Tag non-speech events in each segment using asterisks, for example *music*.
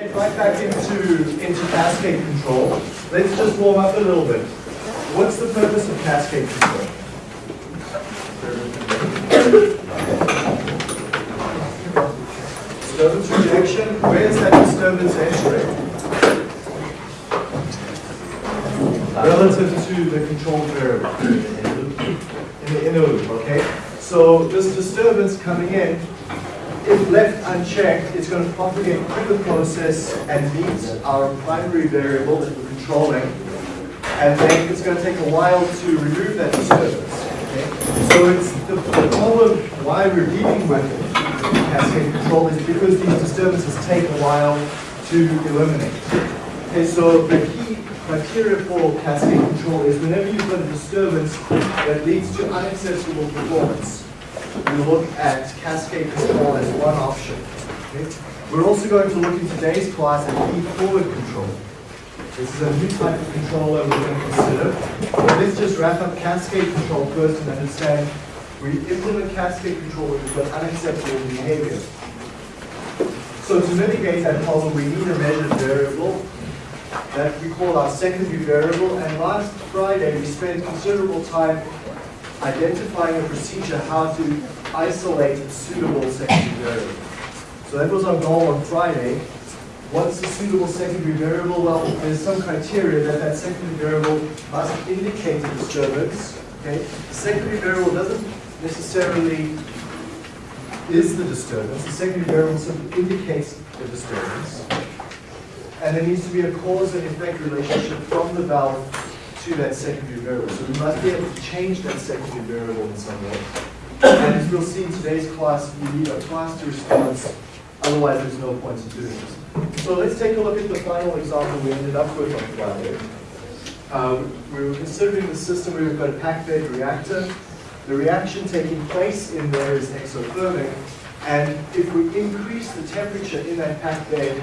get right back into, into cascade control. Let's just warm up a little bit. What's the purpose of cascade control? Disturbance rejection, where is that disturbance entering? Relative to the control variable. In the inner loop, okay? So this disturbance coming in, if left unchecked, it's going to propagate through the process and meet our primary variable that we're controlling. And then it's going to take a while to remove that disturbance. Okay? So it's the, the problem why we're dealing with cascade control is because these disturbances take a while to eliminate. Okay, so the key criteria for cascade control is whenever you've got a disturbance that leads to unacceptable performance, we look at cascade control as one option. Okay? We're also going to look in today's class at feed-forward control. This is a new type of controller we're going to consider. But let's just wrap up cascade control first and understand we implement cascade control when we've got unacceptable behavior. So to mitigate that problem, we need a measured variable that we call our secondary variable. And last Friday, we spent considerable time identifying a procedure how to isolate a suitable secondary variable. So that was our goal on Friday. What's a suitable secondary variable? Well, there's some criteria that that secondary variable must indicate a disturbance. Okay? The secondary variable doesn't necessarily is the disturbance. The secondary variable simply indicates the disturbance. And there needs to be a cause and effect relationship from the valve to that secondary variable. So we must be able to change that secondary variable in some way. And as we'll see in today's class, we need a to response, otherwise there's no point in doing this. So let's take a look at the final example we ended up with on Friday. Um, we were considering the system where we've got a packed bed reactor. The reaction taking place in there is exothermic, and if we increase the temperature in that packed bed,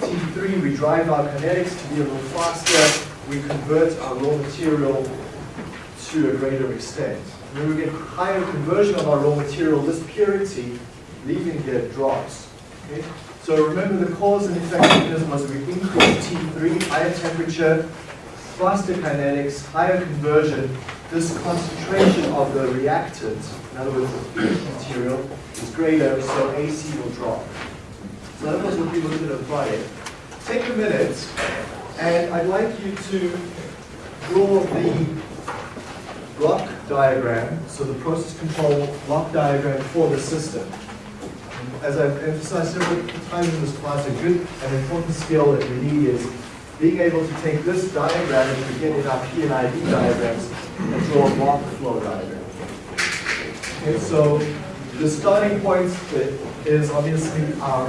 T3, we drive our kinetics to be a little faster, we convert our raw material to a greater extent. When we get higher conversion of our raw material, this purity leaving here drops. Okay? So remember the cause and effect mechanism was we increase T3, higher temperature, faster kinetics, higher conversion, this concentration of the reactant, in other words, the material, is greater, so AC will drop. So that was what we looked at on Friday. Take a minute, and I'd like you to draw the block diagram, so the process control block diagram for the system. As I've emphasized several times in this class, a good and important skill that we need is being able to take this diagram and begin in our P and ID diagrams and draw a block flow diagram. Okay, so the starting point is obviously um, our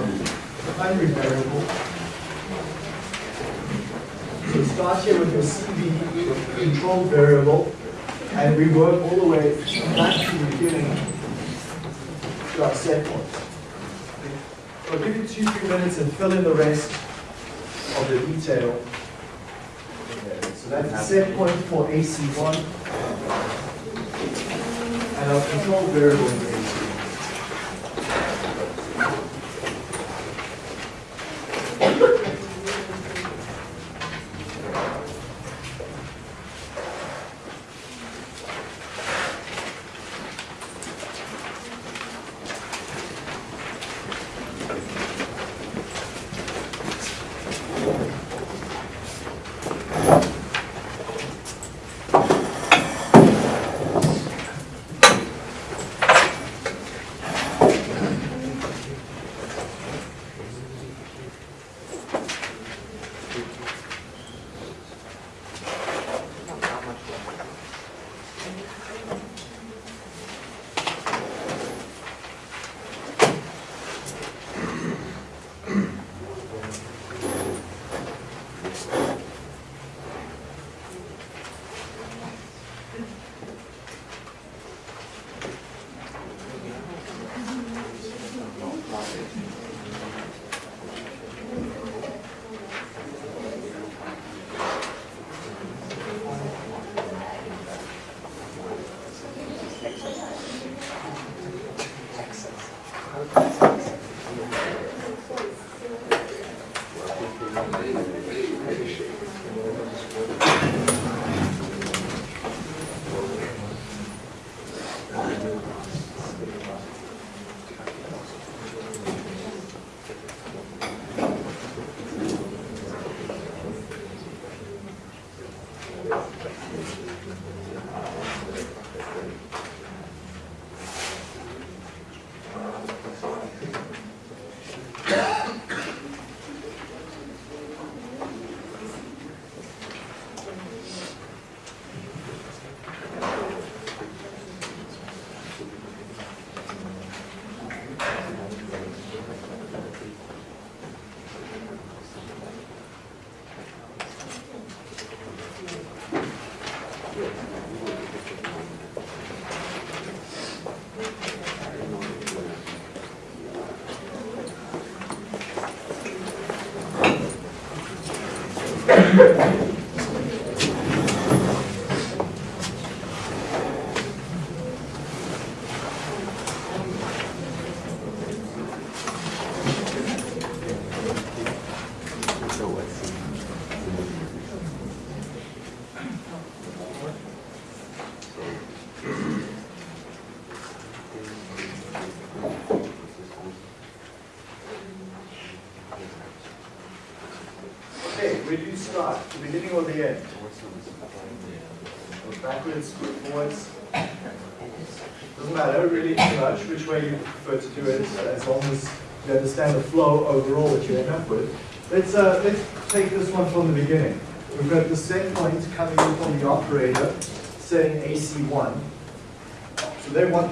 primary variable. Start here with your CV control variable, and we work all the way back to the beginning to our set point. I'll give you two, three minutes and fill in the rest of the detail. So that's the set point for AC1 and our control variable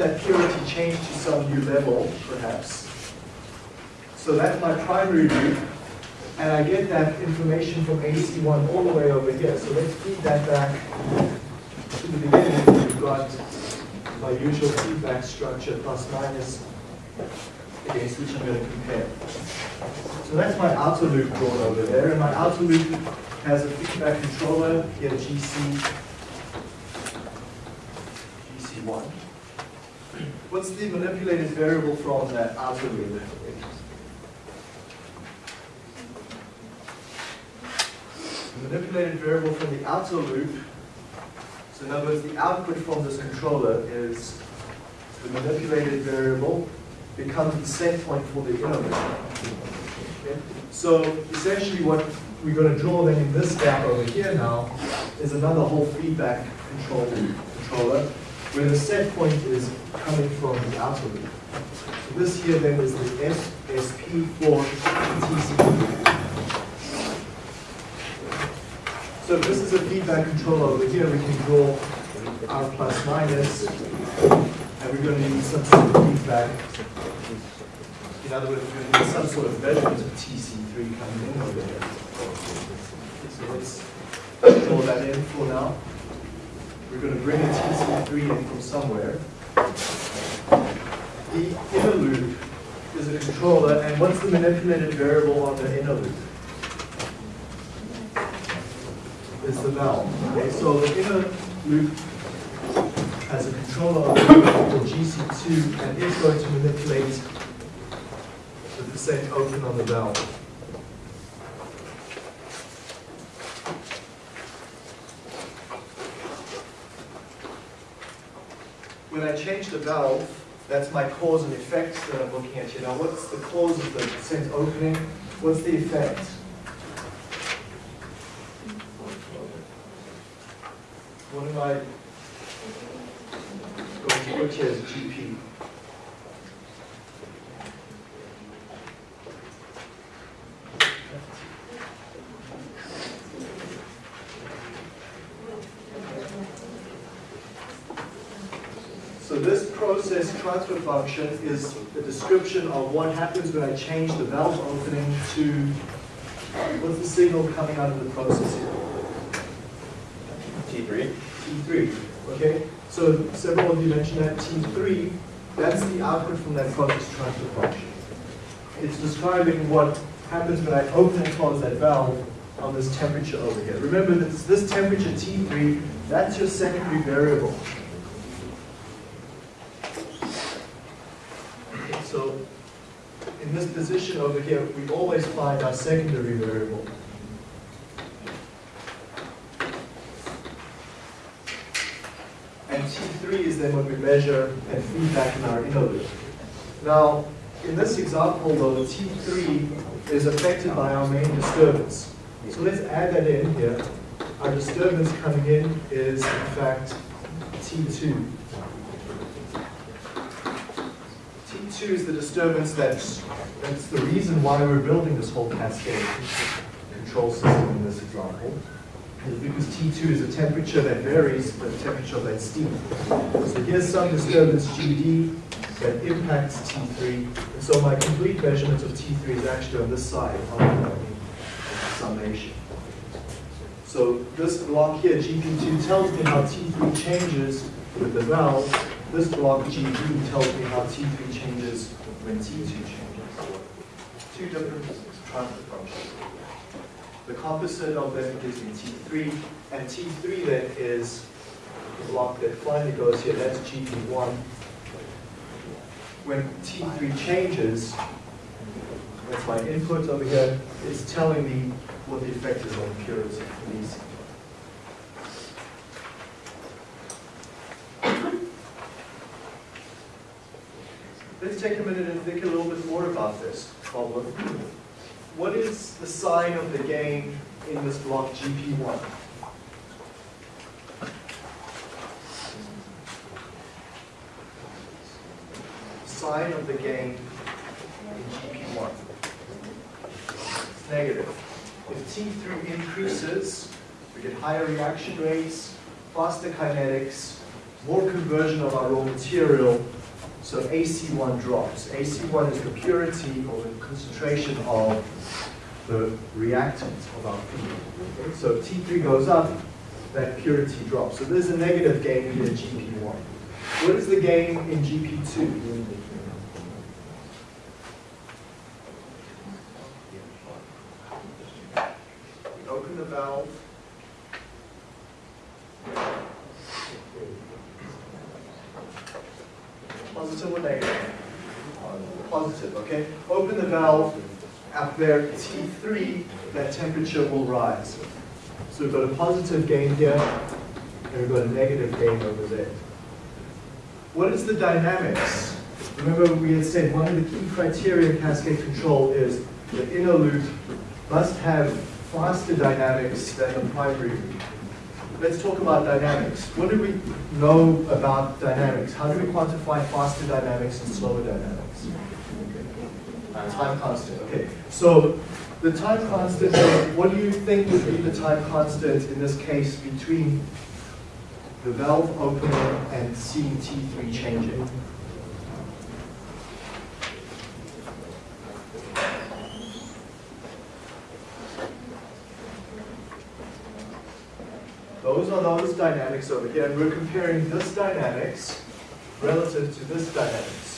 That purity change to some new level, perhaps. So that's my primary loop, and I get that information from AC1 all the way over here. So let's feed that back to the beginning. We've got my usual feedback structure, plus minus, against which I'm going to compare. So that's my outer loop drawn over there, and my outer loop has a feedback controller, here GC, GC1. What's the manipulated variable from that outer loop? The manipulated variable from the outer loop, so in other words, the output from this controller is the manipulated variable becomes the set point for the inner loop. Okay? So essentially what we're going to draw then in this gap over here now is another whole feedback control controller where the set point is coming from the outer loop. So this here then is the SSP for TCP. So this is a feedback controller over here, we can draw R plus minus, and we're going to need some sort of feedback. In other words, we're going to need some sort of measurement of TC3 coming in over here. So let's draw that in for now. We're going to bring a TC3 in from somewhere. The inner loop is a controller, and what's the manipulated variable on the inner loop? Is the valve. Okay, so the inner loop has a controller here called GC2, and it's going to manipulate the percent open on the valve. When I change the valve, that's my cause and effect that I'm looking at here. Now, what's the cause of the percent opening? What's the effect? What am I going to put here as GP? So this process transfer function is the description of what happens when I change the valve opening to, what's the signal coming out of the process here? T3. T3, okay? So several of you mentioned that T3, that's the output from that process transfer function. It's describing what happens when I open and close that valve on this temperature over here. Remember that this temperature T3, that's your secondary variable. So in this position over here, we always find our secondary variable. And T3 is then what we measure and feedback in our inner loop. Now, in this example though, T3 is affected by our main disturbance. So let's add that in here. Our disturbance coming in is in fact T2. T2 is the disturbance that's, that's the reason why we're building this whole cascade control system in this example. Is because T2 is a temperature that varies the temperature of that steam. So here's some disturbance GD that impacts T3. And so my complete measurement of T3 is actually on this side of the summation. So this block here, GP2, tells me how T3 changes with the valve. This block, GD, tells me how T3 changes when T2 changes. Two different transfer functions. The composite of them gives me T3, and T3 then is the block that finally goes here, that's GP1. When T3 changes, that's my input over here, it's telling me what the effect is on purity for these. Let's take a minute and think a little bit more about this problem. What is the sign of the gain in this block GP1? Sign of the gain in GP1. It's negative. If T3 increases, we get higher reaction rates, faster kinetics, more conversion of our raw material, so AC1 drops. AC1 is the purity or the concentration of the reactant of our feed. So if T3 goes up, that purity drops. So there's a negative gain in GP1. What is the gain in GP2? We open the valve. Positive or negative? Positive, okay? Open the valve, up there, T3, that temperature will rise. So we've got a positive gain here, and we've got a negative gain over there. What is the dynamics? Remember we had said one of the key criteria of cascade control is the inner loop must have faster dynamics than the primary loop. Let's talk about dynamics. What do we know about dynamics? How do we quantify faster dynamics and slower dynamics? Time constant, okay. So the time constant, uh, what do you think would be the time constant in this case between the valve opening and seeing T3 changing? Those are those dynamics over here, and we're comparing this dynamics relative to this dynamics.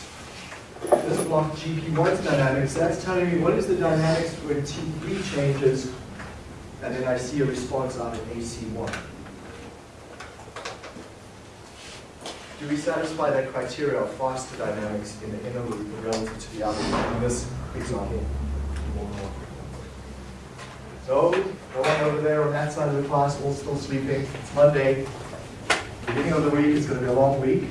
This block GP1's dynamics, that's telling me what is the dynamics when T3 changes, and then I see a response out of AC1. Do we satisfy that criteria of faster dynamics in the inner loop relative to the outer loop in this example? So, no one over there on that side of the class, all still sleeping. It's Monday. Beginning of the week is going to be a long week.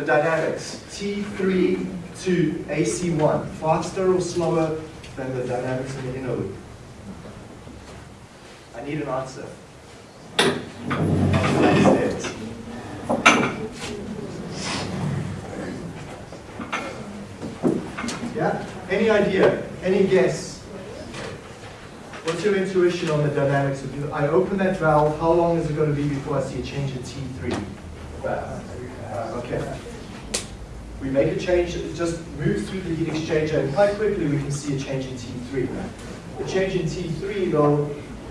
The dynamics, T3 to AC1, faster or slower than the dynamics in the inner loop? I need an answer. It. Yeah? Any idea? Any guess? What's your intuition on the dynamics of you? I open that valve, how long is it going to be before I see a change in T3? Okay. We make a change, it just moves through the heat exchanger, and quite quickly we can see a change in T3. The change in T3, though,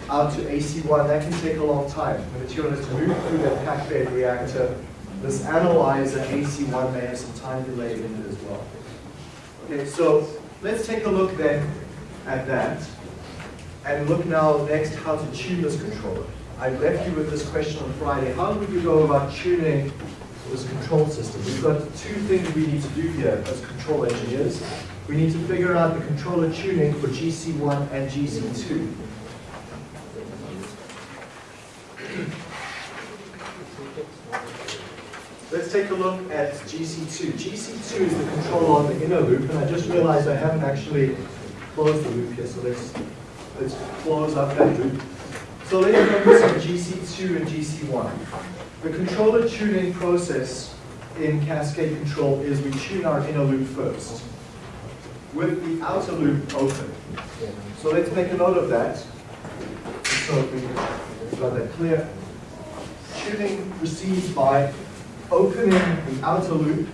out to AC1, that can take a long time. The material has to move through that packed bed reactor. This analyzer, AC1, may have some time delay in it as well. Okay, so let's take a look then at that. And look now next how to tune this controller. I left you with this question on Friday. How would you go about tuning this control system? We've got two things we need to do here as control engineers. We need to figure out the controller tuning for GC1 and GC2. Let's take a look at GC2. GC2 is the control on the inner loop, and I just realized I haven't actually closed the loop here, so let's, let's close up that loop. So let's focus on GC2 and GC1. The controller tuning process in Cascade Control is we tune our inner loop first, with the outer loop open. So let's make a note of that, so we've got that clear. Tuning proceeds by opening the outer loop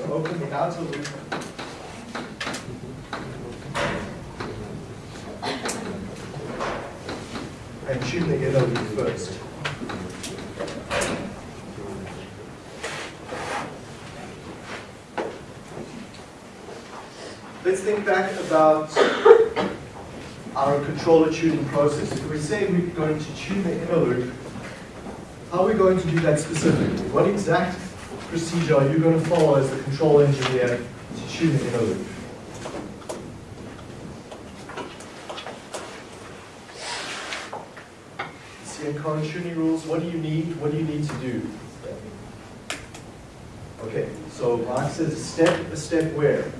So open the outer loop. And tune the inner loop first. let's back about our controller tuning process. If we say we're going to tune the inner loop, how are we going to do that specifically? What exact procedure are you going to follow as the control engineer to tune the inner loop? Tuning rules, what do you need? What do you need to do? Okay, so Mark says step a step where?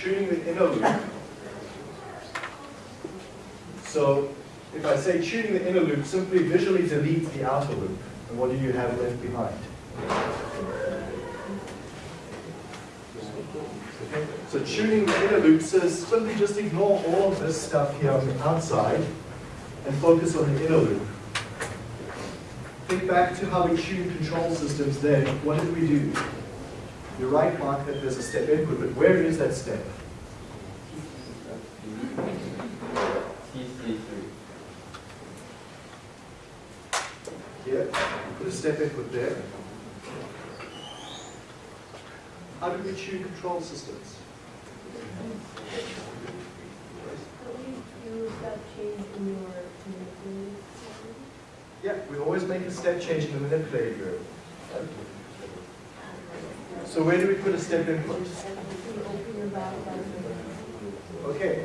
Tuning the inner loop. So if I say tuning the inner loop, simply visually delete the outer loop. And what do you have left behind? So tuning the inner loop says simply just ignore all of this stuff here on the outside and focus on the inner loop. Think back to how we tune control systems then. What did we do? You're right, Mark, that there's a step input, but where is that step? TC3. Here, put a step input there. How do we tune control systems? Yeah, we always make a step change in the manipulator. So where do we put a step input? Okay,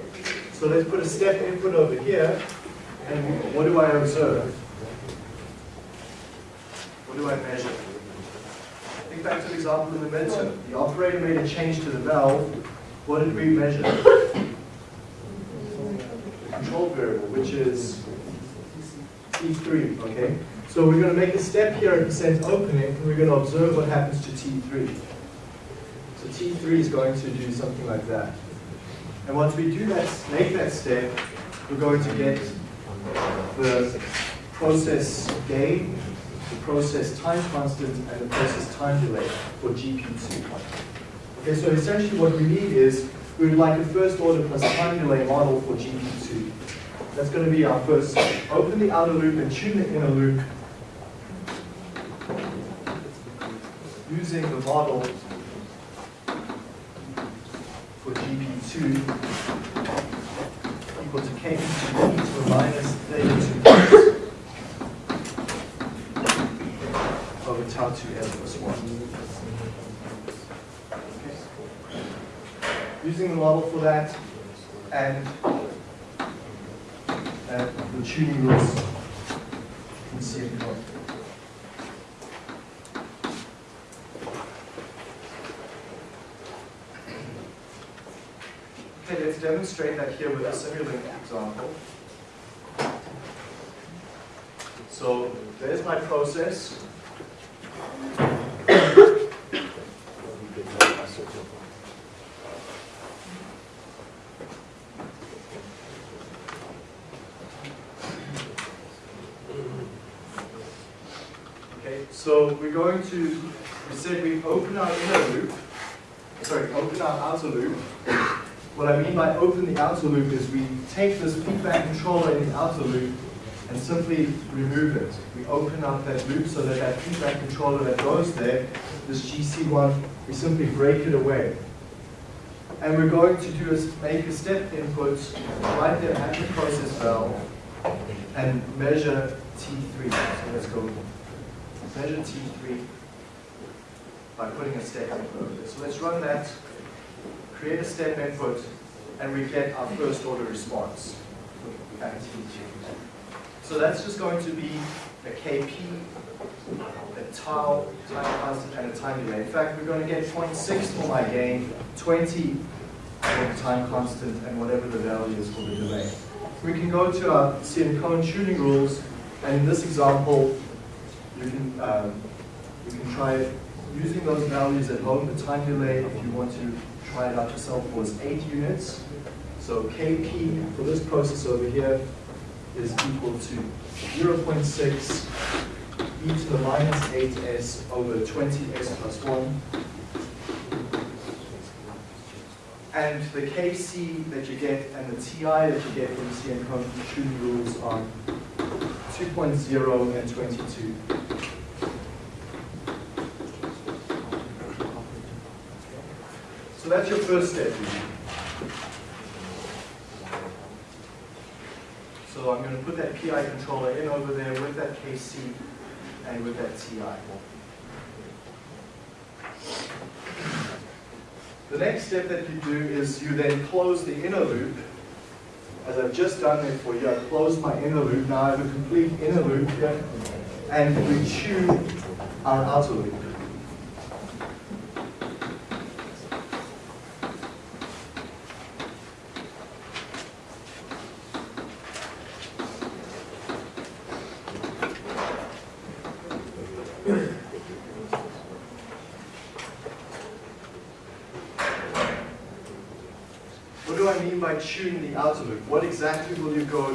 so let's put a step input over here, and what do I observe? What do I measure? Think back to the example in the midterm. The operator made a change to the valve. What did we measure? The control variable, which is T3, okay? So we're going to make a step here at percent opening, and we're going to observe what happens to T3. So T3 is going to do something like that. And once we do that, make that step, we're going to get the process gain, the process time constant, and the process time delay for GP2. Okay, so essentially what we need is, we would like a first order plus time delay model for GP2. That's going to be our first. Open the outer loop and tune the inner loop using the model for GP2 equal to K to e to the minus theta 2 over tau 2s plus 1. Okay. Using the model for that and, and the tuning rules in CM code. Okay, let's demonstrate that here with a Simulink example. So there's my process. Okay, so we're going to, we said we open our inner loop, sorry, open our outer loop. What I mean by open the outer loop is we take this feedback controller in the outer loop and simply remove it. We open up that loop so that that feedback controller that goes there, this GC1, we simply break it away. And we're going to do is make a step input right there at the process valve and measure T3. So let's go measure T3 by putting a step input. So let's run that create a step input, and we get our first order response So that's just going to be a KP, a tau, time constant, and a time delay. In fact, we're going to get 0.6 for my gain, 20 for the time constant, and whatever the value is for the delay. We can go to our Cohen tuning rules, and in this example, you can, um, you can try using those values at home. The time delay, if you want to try it out yourself, was 8 units. So Kp for this process over here is equal to 0.6 e to the minus 8s over 20s plus 1. And the Kc that you get and the Ti that you get from CN tuning rules are 2.0 and 22. So that's your first step. So I'm going to put that PI controller in over there with that KC and with that TI. The next step that you do is you then close the inner loop. As I've just done there for you, I've closed my inner loop. Now I have a complete inner loop here. And we tune our outer loop. What do I mean by tune the outer loop? What exactly will you go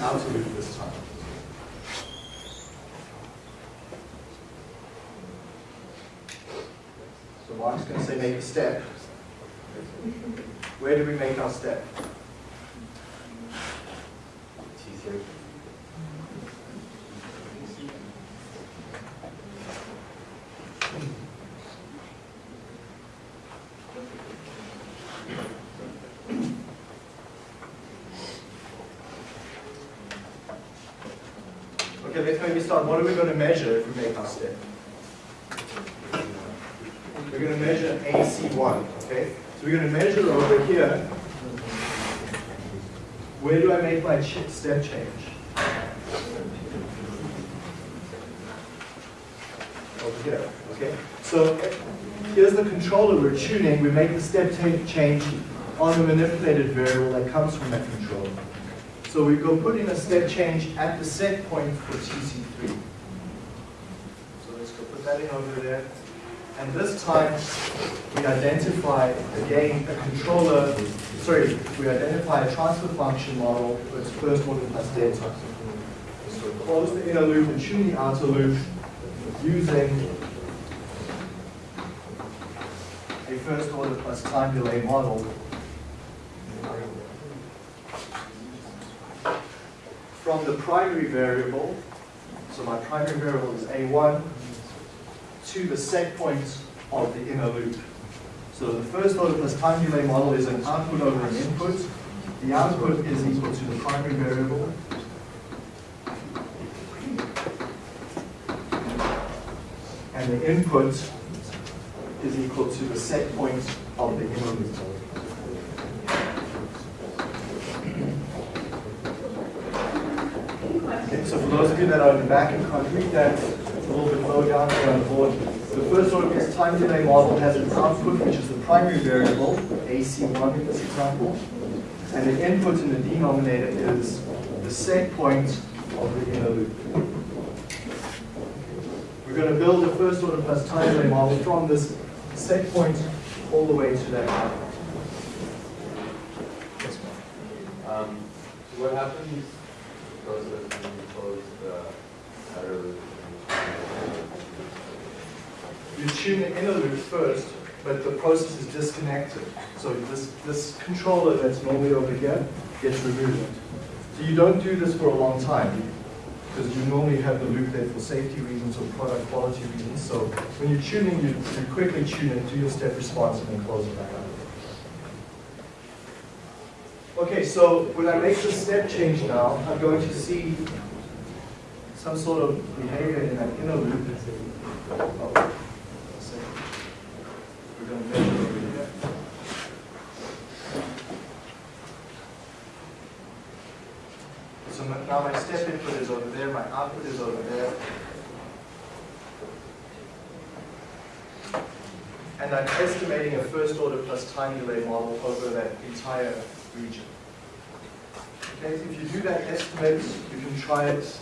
outer loop this time? So Mark's going to say make a step. Where do we make our step? T3. Okay, let's maybe start. What are we going to measure if we make our step? We're going to measure AC1, okay? So we're going to measure over here. Where do I make my step change? Over here, okay? So here's the controller we're tuning. We make the step change on the manipulated variable that comes from that controller. So we go put in a step change at the set point for TC3. So let's go put that in over there. And this time, we identify, again, a controller, we identify a transfer function model with first order plus delta. So close the inner loop and tune the outer loop using a first order plus time delay model from the primary variable, so my primary variable is A1, to the set point of the inner loop. So the first order plus time delay model is an output over an input. The output is equal to the primary variable. And the input is equal to the set point of the loop. Okay, so for those of you that are in the back and can't read that, little bit down here on the board. The first order time delay model has an output, which is the primary variable, AC1 in this example, and the input in the denominator is the set point of the inner loop. We're going to build a first order plus time delay model from this set point all the way to that output. Um, so what happens process when you close the outer loop? You tune the inner loop first, but the process is disconnected. So this, this controller that's normally over here gets removed. So you don't do this for a long time because you normally have the loop there for safety reasons or product quality reasons. So when you're tuning, you, you quickly tune it, do your step response, and then close it back up. Okay, so when I make the step change now, I'm going to see some sort of behavior in that inner loop. Oh, a second. We're going to measure over here. So now my step input is over there, my output is over there. And I'm estimating a first order plus time delay model over that entire region. Okay, if you do that estimate, you can try it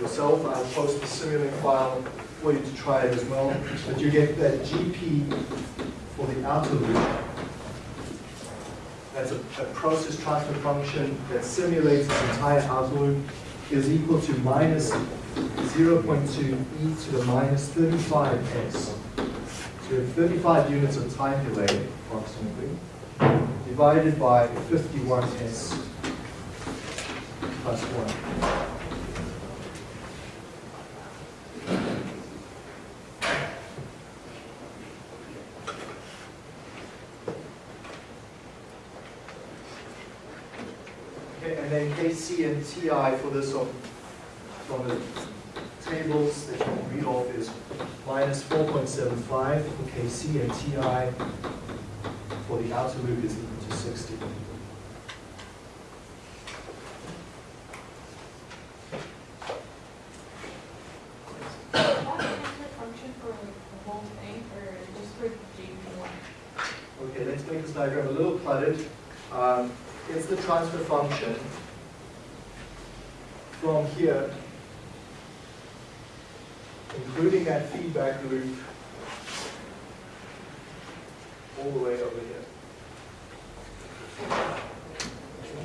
yourself. I'll post the Simulink file for you to try it as well. But you get that GP for the outer loop. That's a, a process transfer function that simulates this entire outer loop is equal to minus 0.2 e to the minus 35s. So you have 35 units of time delay, approximately, divided by 51s plus 1. Okay, and then KC and TI for this on, from the tables that you can read off is minus four point seven five for KC and TI for the outer loop is equal to sixty. Is that transfer function for the whole thing, or just for JV one? Okay, let's make this diagram a little cluttered. Um, It's the transfer function here, including that feedback loop, all the way over here.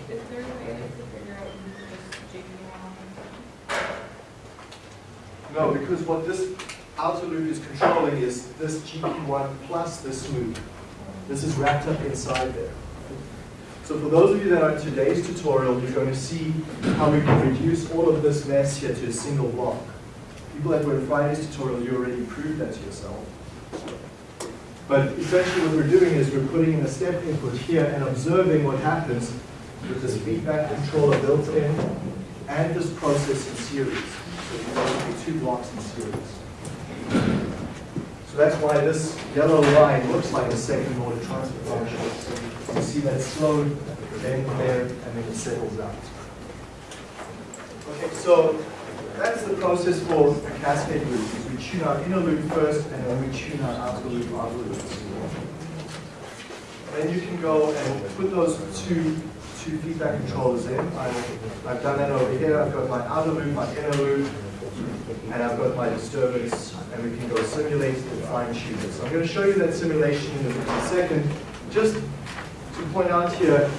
Is there a way to figure out just JV one? No, because what this outer loop is controlling is this GP1 plus this loop. This is wrapped up inside there. So for those of you that are in today's tutorial, you're going to see how we can reduce all of this mess here to a single block. People that were in Friday's tutorial, you already proved that to yourself. But essentially what we're doing is we're putting in a step input here and observing what happens with this feedback controller built in and this process in series. So you basically two blocks in series. So that's why this yellow line looks like a second order transfer function. You see that slow, then there, and then it settles out. Okay, so that's the process for a cascade loop. We tune our inner loop first, and then we tune our outer loop afterwards. Then you can go and put those two, two feedback controllers in. I've, I've done that over here. I've got my outer loop, my inner loop, and I've got my disturbance, and we can go simulate and fine tune. So I'm going to show you that simulation in a second. Just to point out here,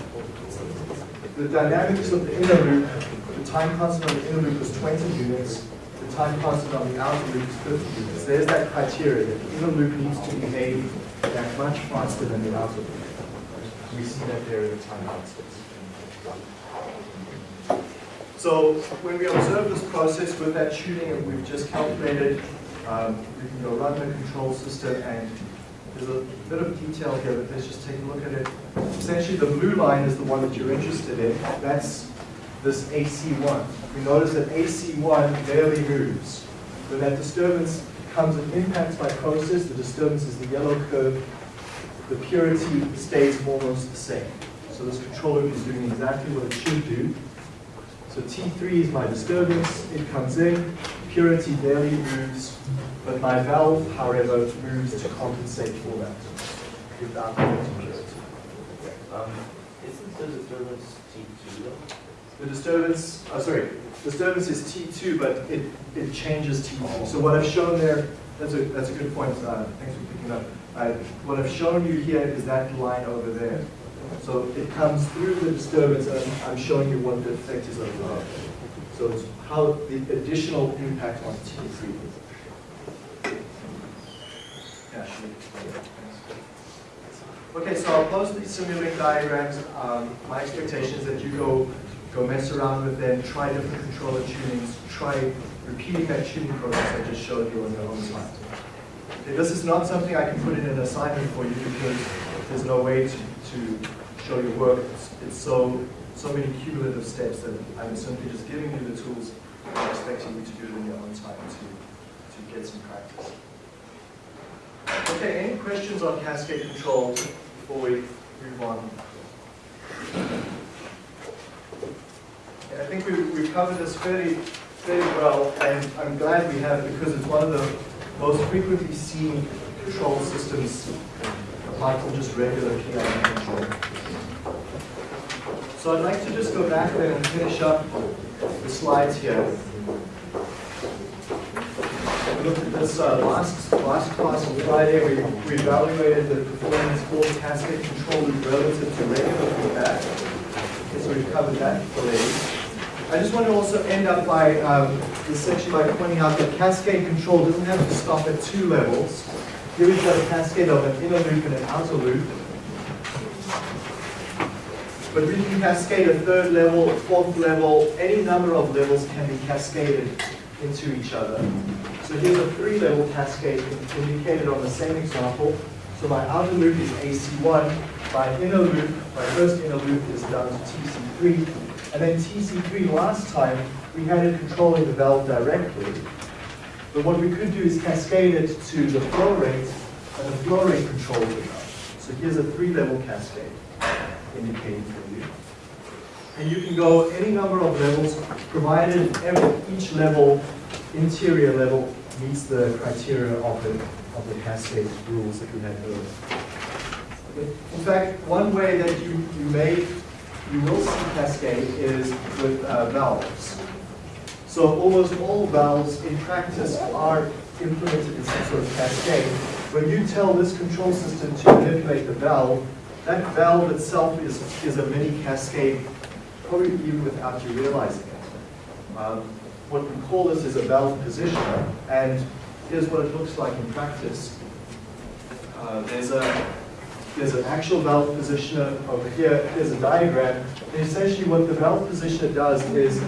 the dynamics of the inner loop, the time constant on the inner loop is 20 units, the time constant on the outer loop is 50 units. There's that criteria, that the inner loop needs to behave that much faster than the outer loop. We see that there in the time constants. So when we observe this process with that tuning we've just calculated, um, we can go run the control system and there's a bit of detail here, but let's just take a look at it. Essentially, the blue line is the one that you're interested in. That's this AC1. We notice that AC1 barely moves. When that disturbance comes and impacts my process, the disturbance is the yellow curve. The purity stays almost the same. So this control loop is doing exactly what it should do. So T3 is my disturbance, it comes in, purity barely moves, but my valve, however, moves to compensate for that without purity. Um, isn't the disturbance T two though? The disturbance, oh, sorry, disturbance is T2, but it, it changes T3. So what I've shown there, that's a, that's a good point, uh, thanks for picking up. Uh, what I've shown you here is that line over there. So it comes through the disturbance, and I'm- showing you what the effect is overall. So it's how the additional impact on T3. Yeah, sure. Okay, so I'll post these Simulink diagrams. Um, my expectation is that you go, go mess around with them, try different controller tunings, try repeating that tuning process I just showed you on your own time. Okay, this is not something I can put in an assignment for you because there's no way to, to show your work. It's, it's so, so many cumulative steps that I'm simply just giving you the tools and expecting you to do it in your own time to, to get some practice. Okay, any questions on cascade control before we move on? I think we've, we've covered this fairly, fairly well, and I'm glad we have because it's one of the most frequently seen control systems apart from just regular PID control. So I'd like to just go back there and finish up the slides here. We looked at this uh, last, last class on Friday, we, we evaluated the performance for cascade control relative to regular feedback. Okay, so we've covered that already. I just want to also end up by, um, this section by pointing out that cascade control doesn't have to stop at two levels. Here we've got a cascade of an inner loop and an outer loop. But we can cascade a third level, a fourth level, any number of levels can be cascaded into each other. So here's a three-level cascade indicated on the same example. So my outer loop is AC1, my inner loop, my first inner loop is down to TC3, And then TC3 last time, we had it controlling the valve directly. But what we could do is cascade it to the flow rate, and the flow rate controls the valve. So here's a three-level cascade indicating for you. And you can go any number of levels, provided every, each level, interior level, meets the criteria of the, of the cascade rules that we had earlier. In fact, one way that you, you may, you will see cascade is with uh, valves. So almost all valves in practice are implemented in some sort of cascade. When you tell this control system to manipulate the valve, that valve itself is, is a mini cascade, probably even without you realizing it. Um, what we call this is a valve positioner, and here's what it looks like in practice. Uh, there's a there's an actual valve positioner over here. Here's a diagram. And essentially what the valve positioner does is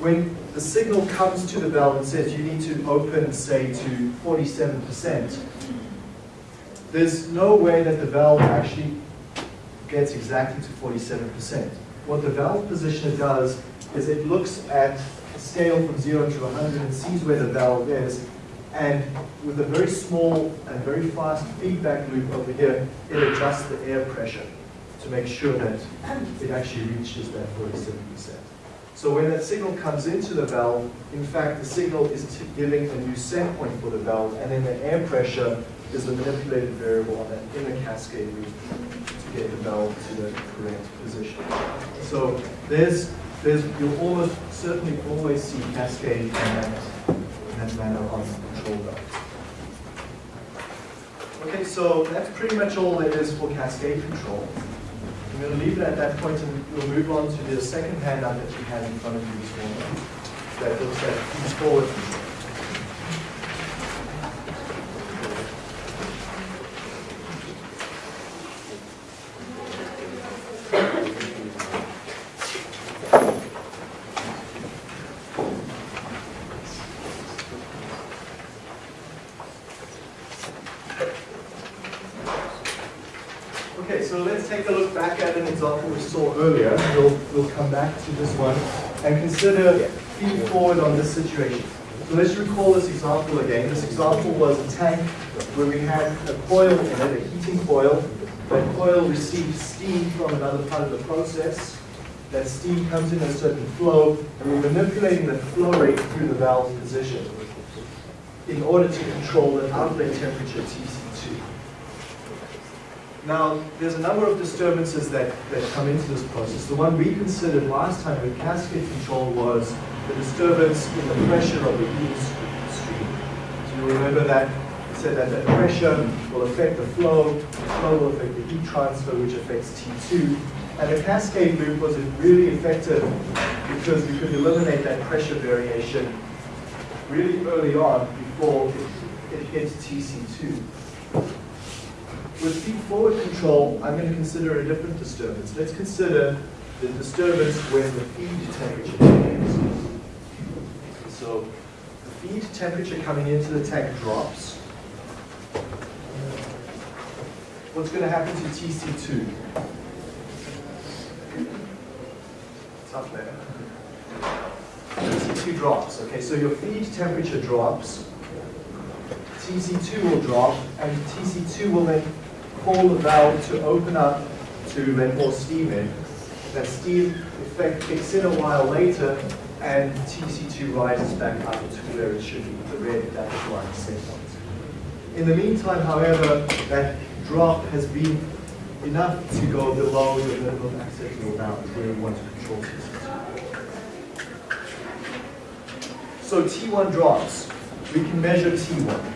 when the signal comes to the valve and says you need to open, say, to 47%, there's no way that the valve actually gets exactly to 47%. What the valve positioner does is it looks at a scale from 0 to 100 and sees where the valve is, and with a very small and very fast feedback loop over here, it adjusts the air pressure to make sure that it actually reaches that 47%. So when that signal comes into the valve, in fact, the signal is giving a new set point for the valve, and then the air pressure is the manipulated variable on that inner cascade loop get valve to the correct position. So there's, there's, you'll almost certainly always see cascade in that, in that manner on control valves. Okay, so that's pretty much all there is for cascade control. I'm going to leave it at that point and we'll move on to the second handout that you had in front of you this morning. That looks at forward control. Okay, so let's take a look back at an example we saw earlier. We'll, we'll come back to this one and consider feed forward on this situation. So let's recall this example again. This example was a tank where we had a coil in it, a heating coil. That coil receives steam from another part of the process. That steam comes in a certain flow, and we're manipulating the flow rate through the valve position in order to control the outlet temperature TC2. Now, there's a number of disturbances that, that come into this process. The one we considered last time with cascade control was the disturbance in the pressure of the heat stream. So you remember that we said that the pressure will affect the flow, the flow will affect the heat transfer, which affects T2. And the cascade loop was really effective because we could eliminate that pressure variation really early on before it, it hits TC2. With feed forward control, I'm going to consider a different disturbance. Let's consider the disturbance when the feed temperature changes. So the feed temperature coming into the tank drops. What's going to happen to TC2? It's up there. TC2 drops. Okay, so your feed temperature drops. TC2 will drop, and TC2 will then call the valve to open up to let more steam in. That steam effect kicks in a while later, and TC2 rises back up to where it should be, the red dashed line signals. In the meantime, however, that drop has been enough to go below the minimum acceptable bound where we want to control TC2. So T1 drops. We can measure T1.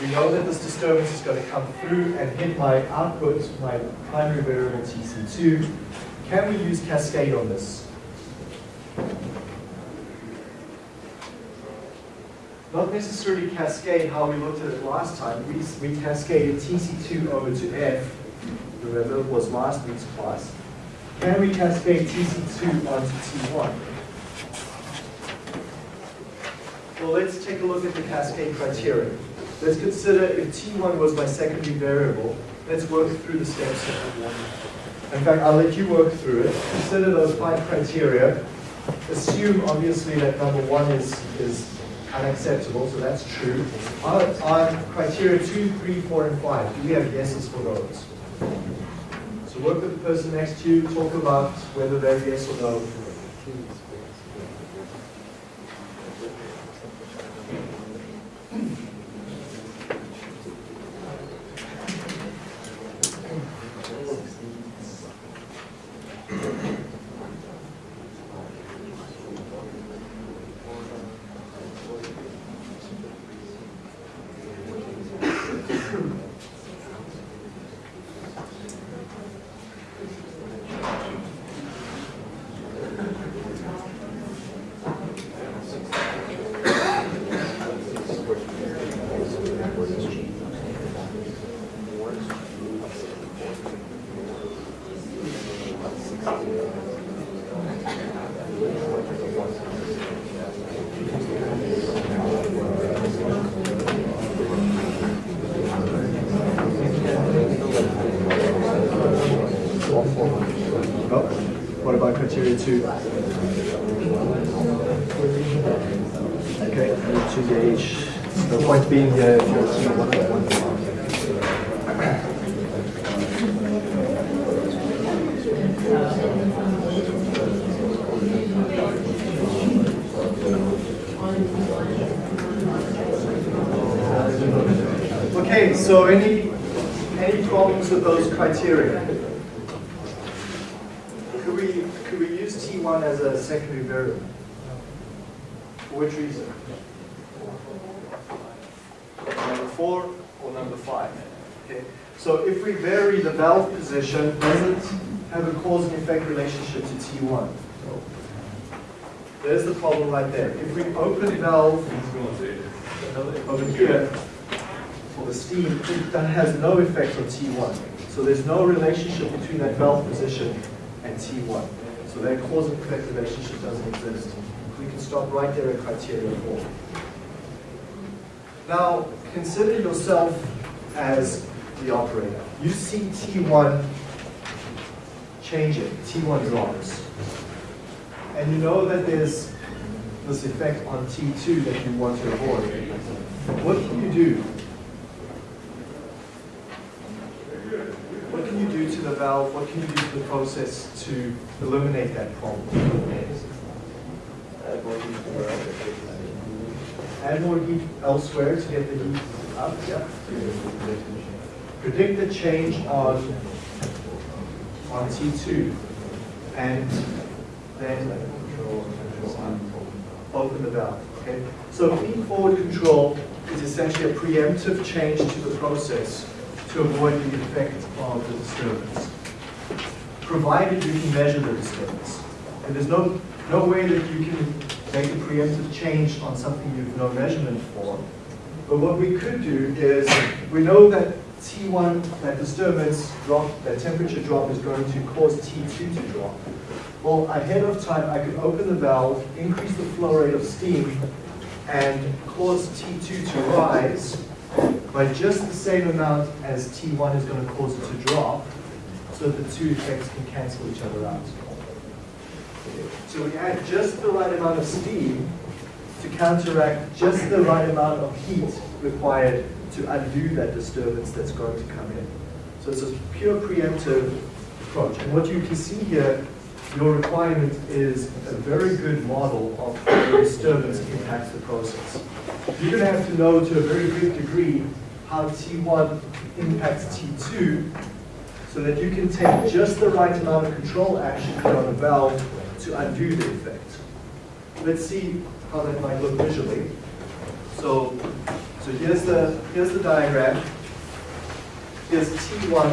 We know that this disturbance is going to come through and hit my output, my primary variable TC2. Can we use cascade on this? Not necessarily cascade how we looked at it last time. We, we cascaded TC2 over to F. Remember, it was last week's class. Can we cascade TC2 onto T1? Well, let's take a look at the cascade criteria. Let's consider if T1 was my secondary variable. Let's work through the steps. In fact, I'll let you work through it. Consider those five criteria. Assume, obviously, that number one is, is unacceptable, so that's true. On, criteria two, three, four, and five, do we have yeses for those? So work with the person next to you, talk about whether they're yes or. No? What about criteria two? Okay, I need to gauge, the point being here, if you're seeing one at one. Okay, so any, any problems with those criteria? Could we, could we use T1 as a secondary variable? For which reason? Number four or number five? Okay, so if we vary the valve position, does it have a cause and effect relationship to T1? There's the problem right there. If we open the valve over here the steam, that has no effect on T1. So there's no relationship between that valve position and T1. So that cause and effect relationship doesn't exist. We can stop right there at criteria four. Now, consider yourself as the operator. You see T1 changing, T1 drops. And you know that there's this effect on T2 that you want to avoid. What can you do? What can you do to the valve? What can you do to the process to eliminate that problem? Add more heat elsewhere to get the heat up, yeah. Predict the change on, on T2 and then open the valve, okay? So feed forward control is essentially a preemptive change to the process to avoid the effect of the disturbance, provided you can measure the disturbance. And there's no, no way that you can make a preemptive change on something you've no measurement for. But what we could do is, we know that T1, that disturbance drop, that temperature drop is going to cause T2 to drop. Well, ahead of time, I could open the valve, increase the flow rate of steam, and cause T2 to rise by just the same amount as T1 is going to cause it to drop, so that the two effects can cancel each other out. So we add just the right amount of steam to counteract just the right amount of heat required to undo that disturbance that's going to come in. So it's a pure preemptive approach. And what you can see here, your requirement is a very good model of how the disturbance impacts the process. You're going to have to know to a very good degree how T1 impacts T2 so that you can take just the right amount of control action on the valve to undo the effect. Let's see how that might look visually. So, so here's the here's the diagram. Here's T1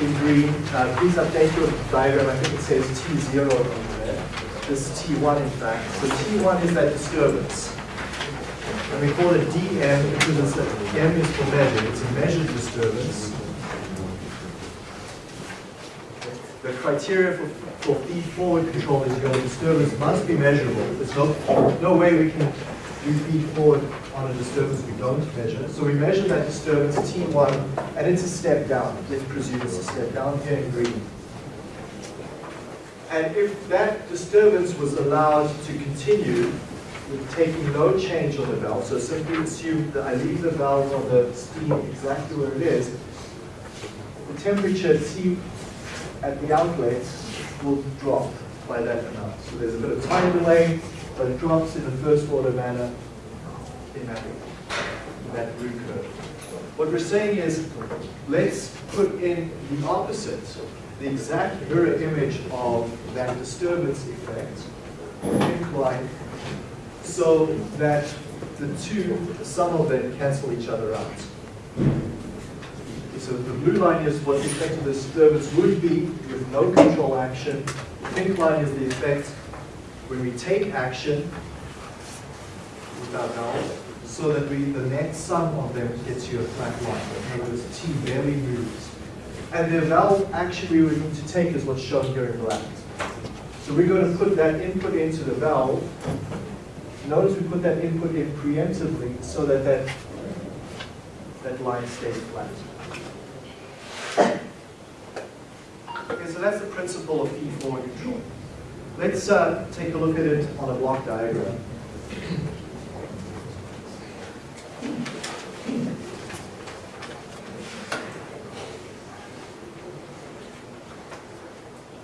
in green. Uh, please update your diagram. I think it says T0 over there. This is T1 in fact. So T1 is that disturbance. And we call it DM because it's a, M is for measured. It's a measured disturbance. The criteria for, for feed forward control is your disturbance must be measurable. There's no, no way we can do feed forward on a disturbance we don't measure. So we measure that disturbance T1, and it's a step down. Let's presume it's a step down here in green. And if that disturbance was allowed to continue taking no change on the valve, so simply assume that I leave the valve on the steam exactly where it is, the temperature T at the outlet will drop by that amount. So there's a bit of time delay, but it drops in a first order manner in that, in that root curve. What we're saying is, let's put in the opposite, the exact mirror image of that disturbance effect, incline, so that the two, the sum of them cancel each other out. So the blue line is what the effect of the disturbance would be with no control action. The pink line is the effect when we take action without valve, so that we, the net sum of them gets you a flat line. In other words, T barely moves. And the valve action we would need to take is what's shown here in black. So we're going to put that input into the valve. Notice we put that input in preemptively so that that, that line stays flat. Okay, so that's the principle of feed-forward control. Let's uh, take a look at it on a block diagram.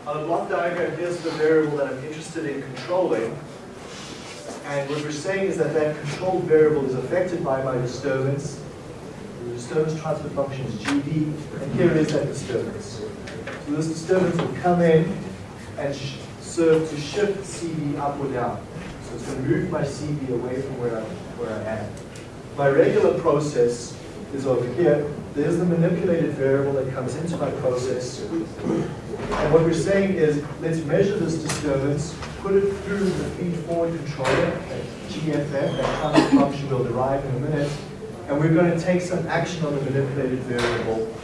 On the block diagram, here's the variable that I'm interested in controlling. And what we're saying is that that controlled variable is affected by my disturbance. The disturbance transfer function is GD, and here is that disturbance. So this disturbance will come in and serve to shift CV up or down. So it's going to move my CV away from where I, where I am. My regular process is over here. There's the manipulated variable that comes into my process. And what we're saying is, let's measure this disturbance, put it through the feed-forward controller, that GFF, that transfer function we'll derive in a minute, and we're going to take some action on the manipulated variable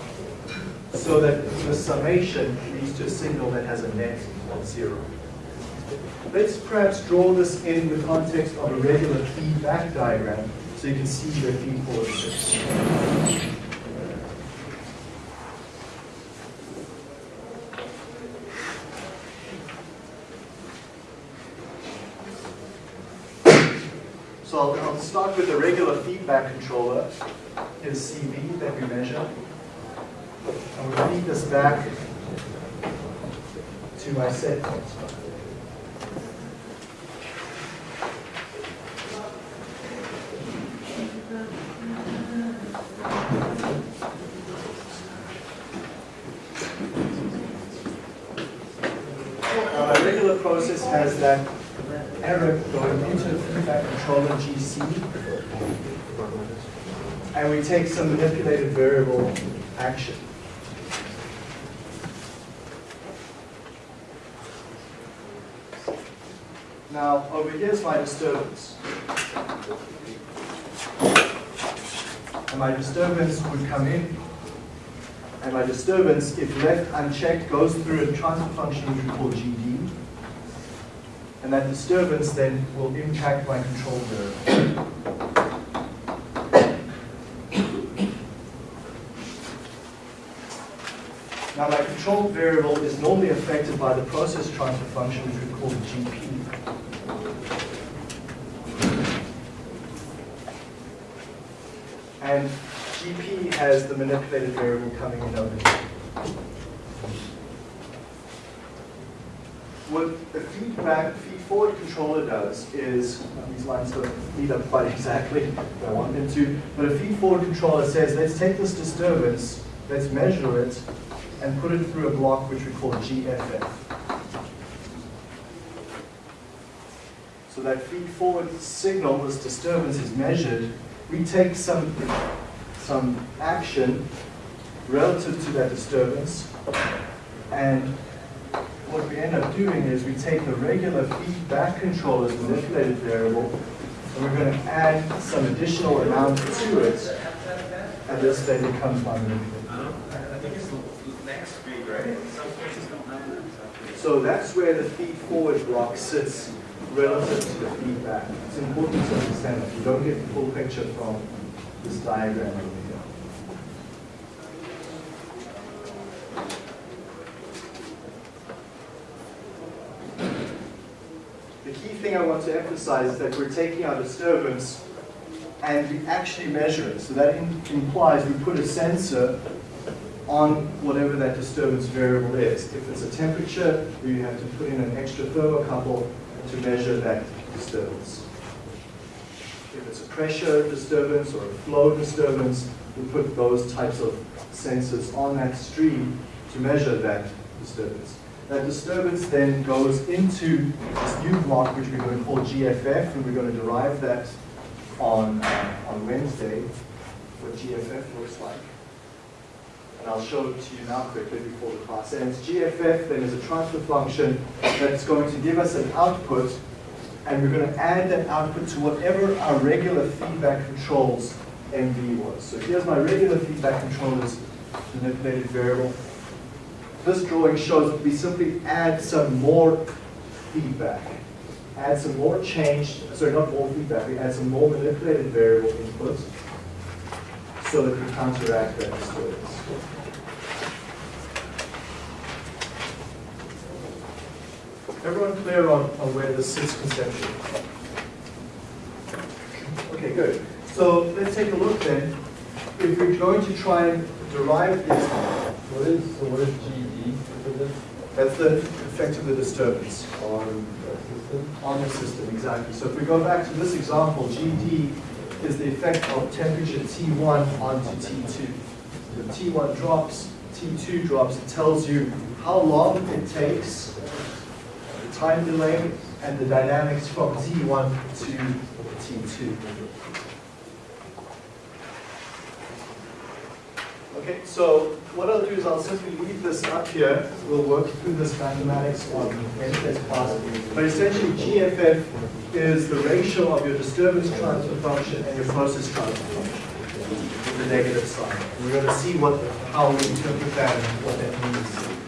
so that the summation leads to a signal that has a net of zero. Let's perhaps draw this in the context of a regular feedback diagram so you can see the feed-forward. So I'll, I'll start with the regular feedback controller. is CV that we measure. And we'll feed this back to my set point. My regular process has that error going into the feedback controller GC. And we take some manipulated variable action. Now, over here's my disturbance. And my disturbance would come in, and my disturbance, if left unchecked, goes through a transfer function which we call GD. And that disturbance then will impact my control variable. Now my control variable is normally affected by the process transfer function which we call GP. And GP has the manipulated variable coming in over here. What the feedback, feed-forward controller does is, these lines don't meet up quite *laughs* exactly where I want them to, but a feed-forward controller says, let's take this disturbance, let's measure it, and put it through a block which we call GFF. So that feed-forward signal, this disturbance is measured, we take some, some action relative to that disturbance, and what we end up doing is we take the regular feedback control controller's manipulated variable, and we're going to add some additional amount to it, and this then becomes my manipulated. I think it's next speed, right? Some places don't have that. So that's where the feed forward block sits relative to the feedback. It's important to understand that you don't get the full picture from this diagram over here. The key thing I want to emphasize is that we're taking our disturbance and we actually measure it. So that implies we put a sensor on whatever that disturbance variable is. If it's a temperature, we have to put in an extra thermocouple to measure that disturbance. If it's a pressure disturbance or a flow disturbance, we put those types of sensors on that stream to measure that disturbance. That disturbance then goes into this new block, which we're going to call GFF, and we're going to derive that on, uh, on Wednesday, what GFF looks like. And I'll show it to you now quickly before the class ends. GFF then is a transfer function that's going to give us an output, and we're going to add that output to whatever our regular feedback controls MV was. So here's my regular feedback controllers manipulated variable. This drawing shows that we simply add some more feedback. Add some more change, sorry, not more feedback, we add some more manipulated variable input so that we counteract that disturbance. Everyone clear on, on where this sits conceptually? Okay, good. So let's take a look then. If we're going to try and derive this, What is, so what is GD that's the effect of the disturbance on the system? on the system, exactly. So if we go back to this example, GD is the effect of temperature T1 onto T2. The T1 drops, T2 drops, it tells you how long it takes, time delay, and the dynamics from T1 to T2. Okay, so what I'll do is I'll simply leave this up here. We'll work through this mathematics on Wednesday's class. But essentially, GFF is the ratio of your disturbance transfer function and your process transfer function, the negative sign. We're going to see what, how we interpret that and what that means